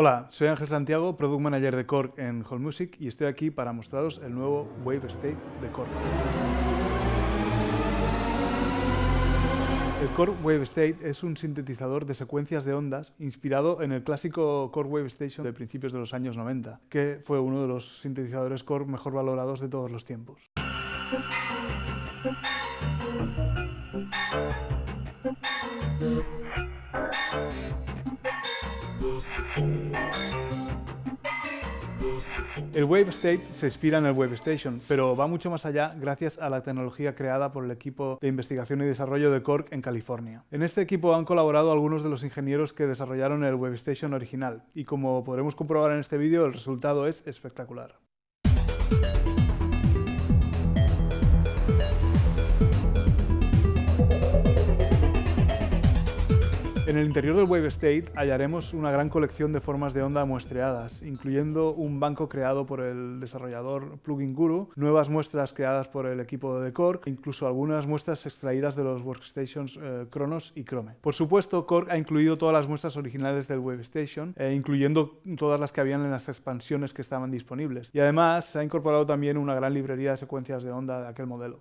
Hola, soy Ángel Santiago, Product Manager de Korg en Whole Music y estoy aquí para mostraros el nuevo Wave State de Korg. El Korg Wave State es un sintetizador de secuencias de ondas inspirado en el clásico Korg Wave Station de principios de los años 90, que fue uno de los sintetizadores Korg mejor valorados de todos los tiempos. El Wave State se inspira en el Wave Station, pero va mucho más allá gracias a la tecnología creada por el equipo de investigación y desarrollo de Cork en California. En este equipo han colaborado algunos de los ingenieros que desarrollaron el Wave Station original, y como podremos comprobar en este vídeo, el resultado es espectacular. En el interior del Wave State hallaremos una gran colección de formas de onda muestreadas, incluyendo un banco creado por el desarrollador Plugin Guru, nuevas muestras creadas por el equipo de e incluso algunas muestras extraídas de los workstations eh, Kronos y Chrome. Por supuesto, Korg ha incluido todas las muestras originales del Wave Station, eh, incluyendo todas las que habían en las expansiones que estaban disponibles. Y además se ha incorporado también una gran librería de secuencias de onda de aquel modelo.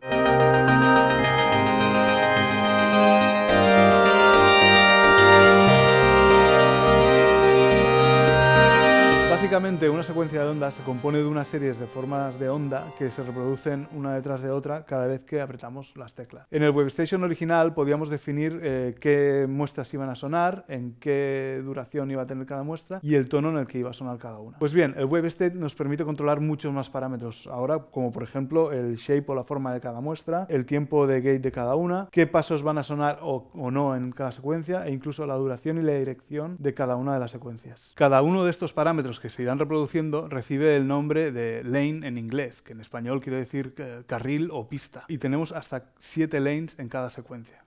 Básicamente una secuencia de ondas se compone de unas series de formas de onda que se reproducen una detrás de otra cada vez que apretamos las teclas. En el WebStation original podíamos definir eh, qué muestras iban a sonar, en qué duración iba a tener cada muestra y el tono en el que iba a sonar cada una. Pues bien, el WebState nos permite controlar muchos más parámetros ahora, como por ejemplo el shape o la forma de cada muestra, el tiempo de gate de cada una, qué pasos van a sonar o, o no en cada secuencia e incluso la duración y la dirección de cada una de las secuencias. Cada uno de estos parámetros que se irán reproduciendo recibe el nombre de lane en inglés, que en español quiere decir carril o pista. Y tenemos hasta siete lanes en cada secuencia.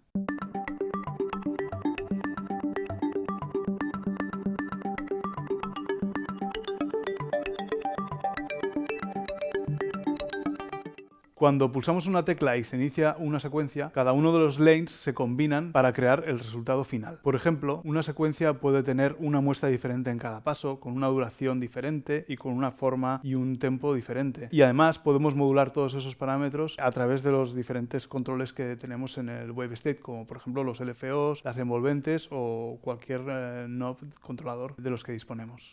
Cuando pulsamos una tecla y se inicia una secuencia, cada uno de los lanes se combinan para crear el resultado final. Por ejemplo, una secuencia puede tener una muestra diferente en cada paso, con una duración diferente y con una forma y un tempo diferente. Y además podemos modular todos esos parámetros a través de los diferentes controles que tenemos en el Wave State, como por ejemplo los LFOs, las envolventes o cualquier eh, knob controlador de los que disponemos.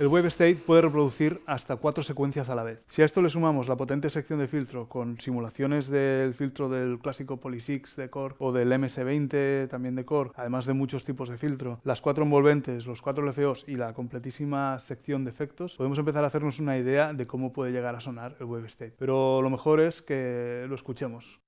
El Wave State puede reproducir hasta cuatro secuencias a la vez. Si a esto le sumamos la potente sección de filtro con simulaciones del filtro del clásico Poly6 de Core o del MS20 también de Core, además de muchos tipos de filtro, las cuatro envolventes, los cuatro LFOs y la completísima sección de efectos, podemos empezar a hacernos una idea de cómo puede llegar a sonar el Wave State. Pero lo mejor es que lo escuchemos.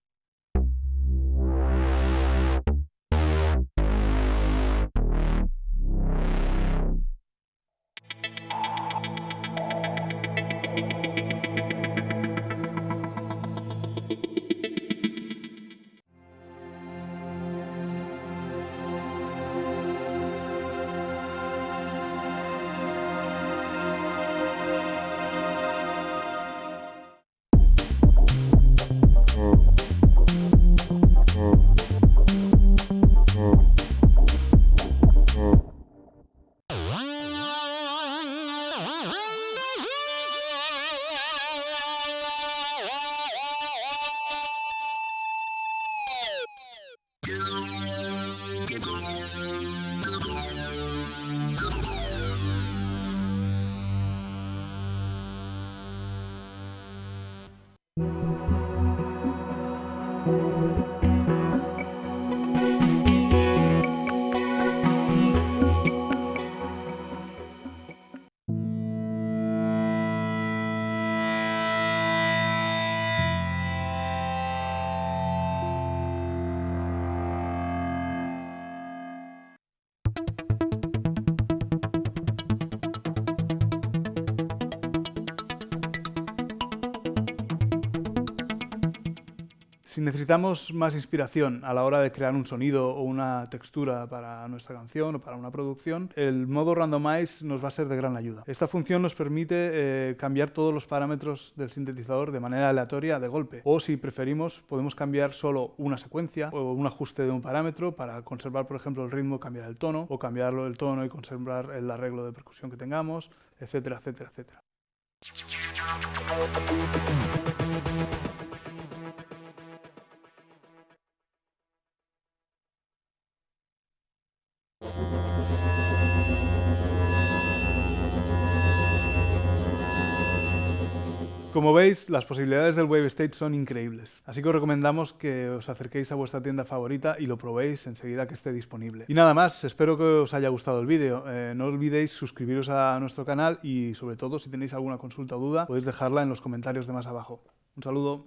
Si necesitamos más inspiración a la hora de crear un sonido o una textura para nuestra canción o para una producción, el modo Randomize nos va a ser de gran ayuda. Esta función nos permite eh, cambiar todos los parámetros del sintetizador de manera aleatoria de golpe. O si preferimos, podemos cambiar solo una secuencia o un ajuste de un parámetro para conservar, por ejemplo, el ritmo, cambiar el tono, o cambiarlo el tono y conservar el arreglo de percusión que tengamos, etcétera, etcétera, etcétera. Como veis, las posibilidades del Wave Stage son increíbles, así que os recomendamos que os acerquéis a vuestra tienda favorita y lo probéis enseguida que esté disponible. Y nada más, espero que os haya gustado el vídeo. Eh, no olvidéis suscribiros a nuestro canal y sobre todo si tenéis alguna consulta o duda podéis dejarla en los comentarios de más abajo. Un saludo.